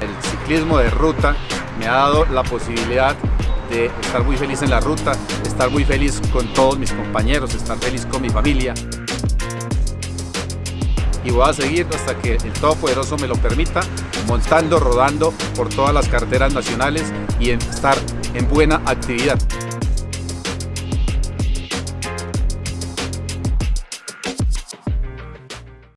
El ciclismo de ruta me ha dado la posibilidad de estar muy feliz en la ruta, estar muy feliz con todos mis compañeros, estar feliz con mi familia. Y voy a seguir hasta que el Todopoderoso me lo permita, montando, rodando por todas las carreteras nacionales y estar en buena actividad.